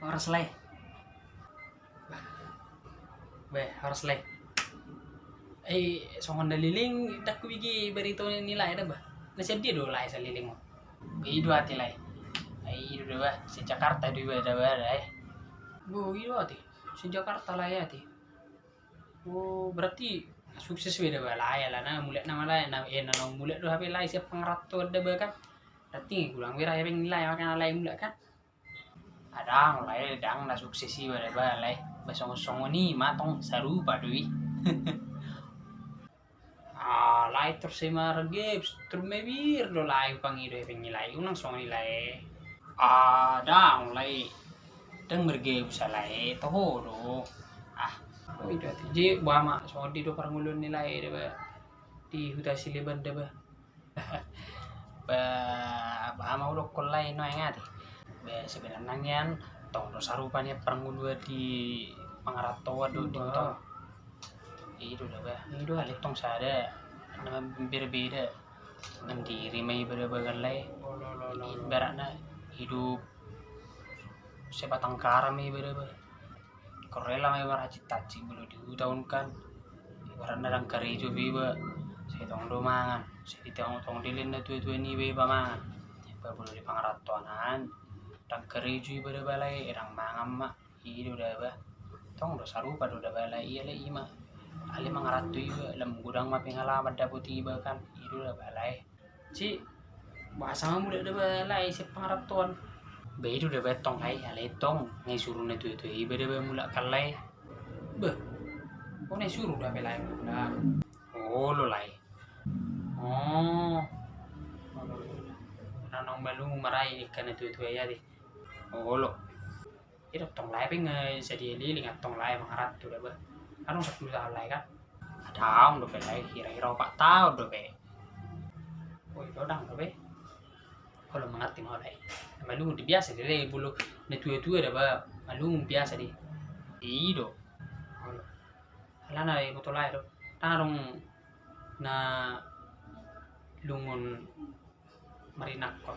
harus leh. Be harus leh. Eh songon daliling tak wigi berito nilai dah bah. Nasi dia do lai saliling mo ido hati lai ai ido dah bah. Si Jakarta do dah bah eh. Bu ido hati. Si Jakarta lah ya hati. Oh berarti sukses beda bah. Lah ya lah nah mulai nama lah nah eh nah mulai do HP lai siap pengerat tuh dah bah kan. Berarti gulang wira ya nilai makan lai mulai kan ada mulai dang na sukses sih pada balai basong song ni matong saru padui ah lai terus si margips terus mebir do lai pangido e pengilai unang song nilai ah dang lai dang merge bisa lai toho do. Ah itu je bama song di do parangulun nilai de ba di huta siliban de ba ba ba mau do kolai no ngati be sebenarnya yan tong do sarupanya perangulua di pangarato do di tong. Itu dah ba itu alik tong sada nama berbeda mandiri mai berbagai ibaratnya hidup sebatang kara mai berapa korela mai maracit taci bulu diutahunkan ibaratnya dang kari jo biba saya tong do mangan. Saya ditong tong dilin na tuwe-tuwe ni beba mangan. Bulu di pangaratoanan dang kereju pada balai erang mangam mak ido dah bah tong do sarupa do dah balai iya le ima ali mangaratu iba lam gudang ma pengalaman dah putih iba kan. Ido dah balai. Ci bahasa mu dah balai si pangaratuan be ido dah betong hai ale tong ngai suruh na tu tu iba dah mula kalai. Beh kau nai suruh dah balai dah oh lo lai. Oh. Nanong balung marai ikan itu itu ya di olo itu tong lai ping jadi liling at tong lai mangarat tu dah ba anong sa pula lai kan? Ada do pe lai kira-kira pak tahu do pe oi do dang do pe kalau mengerti mau lai malu di biasa deh bulu. Ne tu itu dah ba malu biasa di ido olo ala na i betul lai do tarong na lungun marinak ko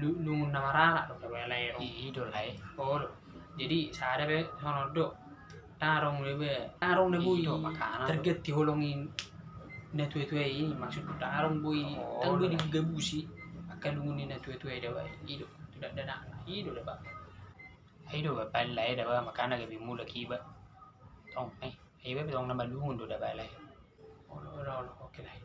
lu lungun na marana do ka lai ido lai oh jadi sada be sono do tarong lebe tarong na bui. Ido, makanan. terget diholongin na tuwe-tuwe ini maksud tarong bui. Oh, tang bui lah. digabusi akan lungunin na tuwe-tuwe da ba ido tidak ada nak. Ido da ba ido ba palai da ba makana ga bi mula ki ba tong ai ba tong na malungun do da ba lai oh lo lo lo okay lai